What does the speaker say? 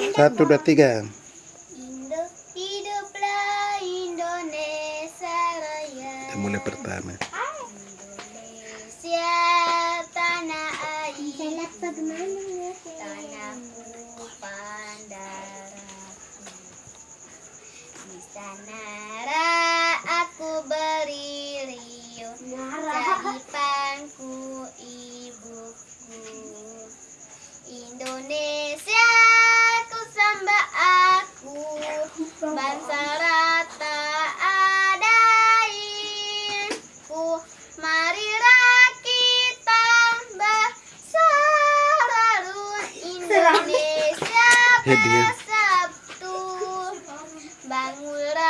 Satu, dua, tiga. Indo, hiduplah Indonesia Raya. Kita mulai pertama. Indonesia tanah air, tanahku pandaraku. Di sana aku beri riuh, jadi bangsa rata adain ku. Marilah kita bersalalu Indonesia bersatu Bangunlah